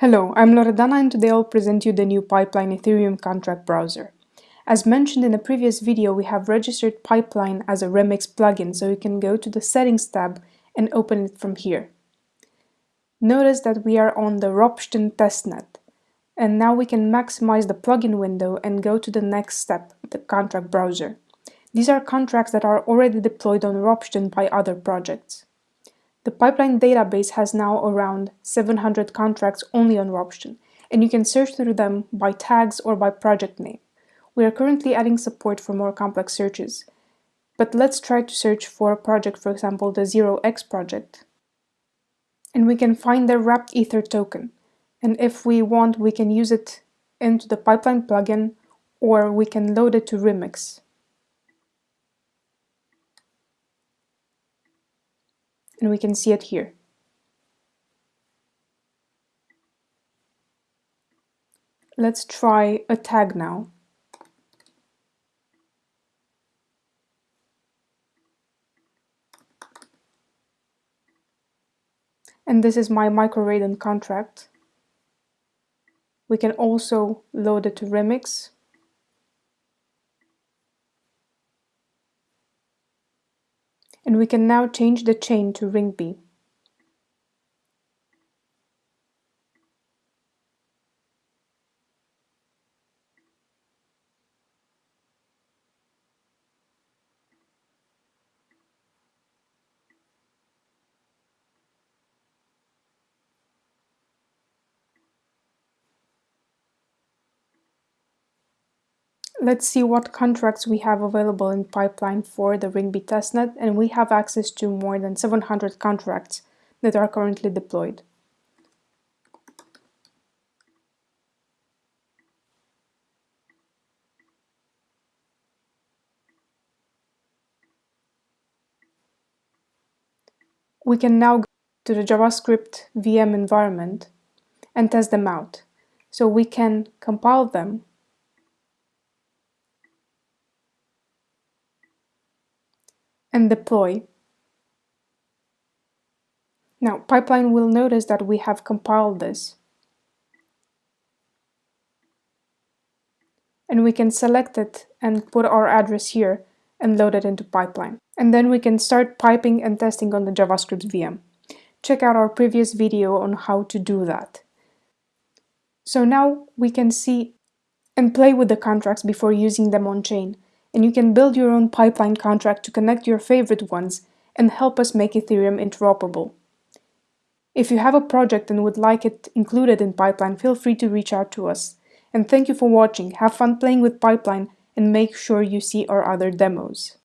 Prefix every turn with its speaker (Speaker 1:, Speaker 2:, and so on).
Speaker 1: Hello, I'm Loredana and today I'll present you the new Pipeline Ethereum contract browser. As mentioned in a previous video, we have registered Pipeline as a Remix plugin, so you can go to the Settings tab and open it from here. Notice that we are on the Ropsten testnet, and now we can maximize the plugin window and go to the next step, the contract browser. These are contracts that are already deployed on Ropsten by other projects. The pipeline database has now around 700 contracts only on Ropsten, and you can search through them by tags or by project name. We are currently adding support for more complex searches, but let's try to search for a project, for example, the 0x project. And we can find the wrapped ether token. And if we want, we can use it into the pipeline plugin, or we can load it to Remix. And we can see it here. Let's try a tag now. And this is my MicroRaiden contract. We can also load it to Remix. And we can now change the chain to Rinkeby. Let's see what contracts we have available in pipeline for the Rinkeby testnet, and we have access to more than 700 contracts that are currently deployed. We can now go to the JavaScript VM environment and test them out. So we can compile them and deploy. Now, Pipeline will notice that we have compiled this. And we can select it and put our address here and load it into Pipeline. And then we can start piping and testing on the JavaScript VM. Check out our previous video on how to do that. So now we can see and play with the contracts before using them on chain and you can build your own pipeline contract to connect your favorite ones and help us make Ethereum interoperable. If you have a project and would like it included in Pipeline, feel free to reach out to us. And thank you for watching, have fun playing with Pipeline, and make sure you see our other demos.